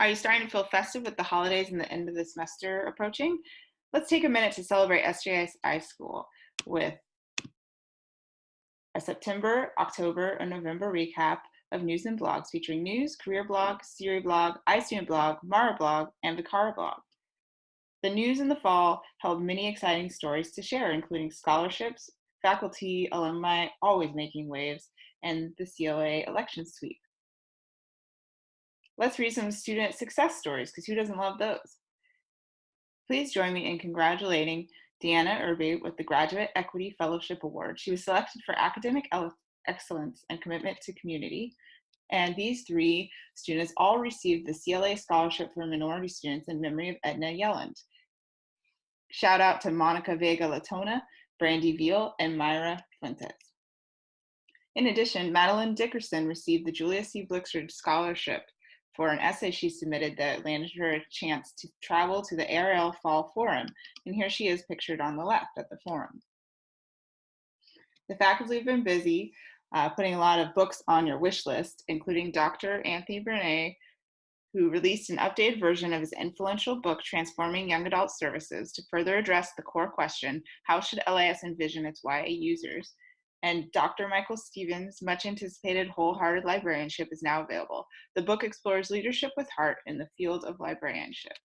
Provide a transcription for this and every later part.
Are you starting to feel festive with the holidays and the end of the semester approaching? Let's take a minute to celebrate SJSU iSchool with a September, October, and November recap of news and blogs featuring news, career blog, CIRI blog, iStudent blog, Mara blog, and Vicara blog. The news in the fall held many exciting stories to share, including scholarships, faculty, alumni always making waves, and the CLA election sweep. Let's read some student success stories, because who doesn't love those? Please join me in congratulating Deanna Irby with the Graduate Equity Fellowship Award. She was selected for academic excellence and commitment to community. And these three students all received the CLA Scholarship for Minority Students in memory of Edna Yelland. Shout out to Monica Vega Latona, Brandy Veal, and Myra Fuentes. In addition, Madeline Dickerson received the Julia C. Blixrud Scholarship for an essay she submitted that landed her a chance to travel to the ARL Fall Forum. And here she is pictured on the left at the forum. The faculty have been busy uh, putting a lot of books on your wish list, including Dr. Anthony Bernier, who released an updated version of his influential book, Transforming Young Adult Services, to further address the core question, how should LAS envision its YA users? And Dr. Michael Stephens' much anticipated Wholehearted Librarianship is now available. The book explores leadership with heart in the field of librarianship.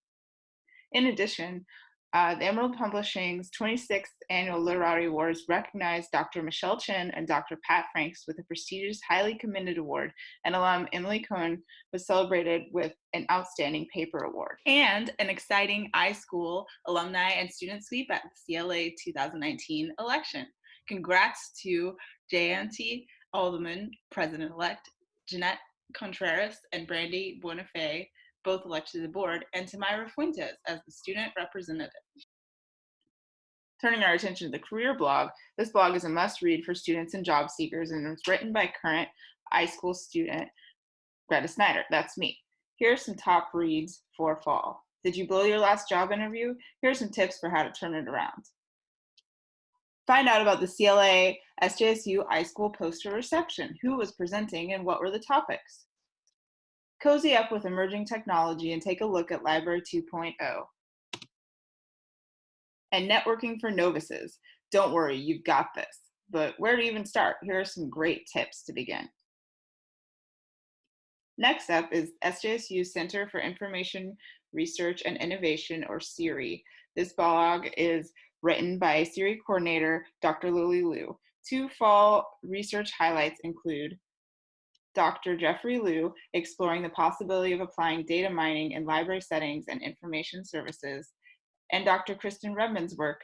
In addition, uh, the Emerald Publishing's 26th Annual Literary Awards recognized Dr. Michelle Chen and Dr. Pat Franks with a prestigious Highly Commended Award, and alum Emily Cohen was celebrated with an Outstanding Paper Award. And an exciting iSchool alumni and student sweep at the CLA 2019 election. Congrats to Jayanti Addleman, President-elect, Jeanette Contreras, and Brandy Buenafé, both elected to the board, and to Myra Fuentes as the student representative. Turning our attention to the career blog, this blog is a must read for students and job seekers and it's written by current iSchool student Greta Snyder. That's me. Here are some top reads for fall. Did you blow your last job interview? Here are some tips for how to turn it around. Find out about the CLA SJSU iSchool poster reception. Who was presenting and what were the topics? Cozy up with emerging technology and take a look at Library 2.0. And networking for novices. Don't worry, you've got this. But where to even start? Here are some great tips to begin. Next up is SJSU Center for Information Research and Innovation, or CIRI. This blog is written by CIRI coordinator Dr. Lili Luo. Two fall research highlights include Dr. Jeffrey Liu, exploring the possibility of applying data mining in library settings and information services, and Dr. Kristen Rebmann's work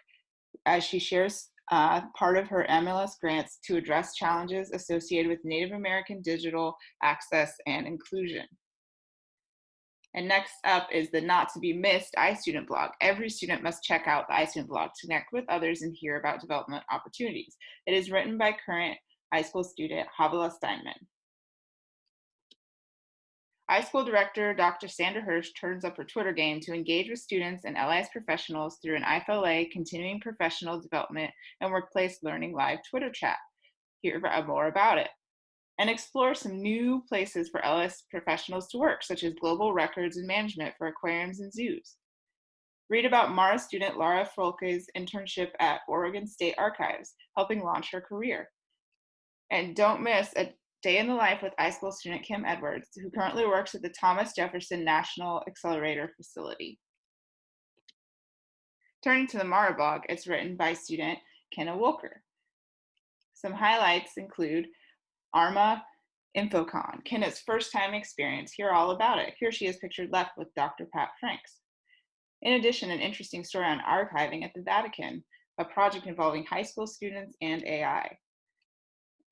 as she shares uh, part of her IMLS grants to address challenges associated with Native American digital access and inclusion. And next up is the not to be missed iStudent blog. Every student must check out the iStudent blog to connect with others and hear about development opportunities. It is written by current iSchool student Havila Steinman iSchool director Dr. Sandra Hirsch turns up her Twitter game to engage with students and LIS professionals through an IFLA continuing professional development and workplace learning live Twitter chat. Hear more about it. And explore some new places for LS professionals to work, such as global records and management for aquariums and zoos. Read about Mara student Laura Folke's internship at Oregon State Archives, helping launch her career. And don't miss a Day in the Life with iSchool student Kim Edwards, who currently works at the Thomas Jefferson National Accelerator Facility. Turning to the Mara blog, it's written by student Kenna Walker. Some highlights include ARMA InfoCon, Kenna's first time experience. Hear all about it. Here she is pictured left with Dr. Pat Franks. In addition, an interesting story on archiving at the Vatican, a project involving high school students and AI.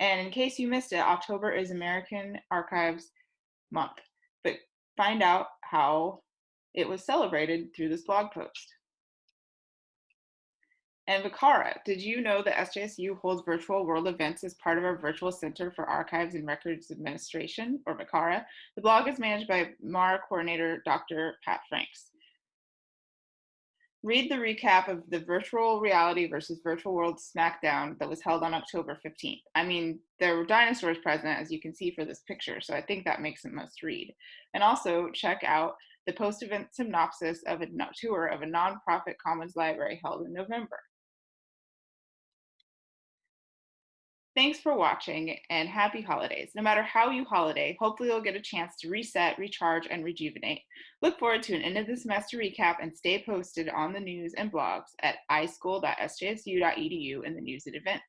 And in case you missed it, October is American Archives Month. But find out how it was celebrated through this blog post. And Vicara, did you know that SJSU holds virtual world events as part of our Virtual Center for Archives and Records Administration, or Vicara? The blog is managed by MARA coordinator Dr. Pat Franks. read the recap of the virtual reality versus virtual world SmackDown that was held on October 15th. I mean, there were dinosaurs present, as you can see for this picture, so I think that makes it must read. And also check out the post-event synopsis of a tour of a nonprofit commons library held in November. Thanks for watching and happy holidays. No matter how you holiday, hopefully you'll get a chance to reset, recharge, and rejuvenate. Look forward to an end of the semester recap and stay posted on the news and blogs at ischool.sjsu.edu in the news and events.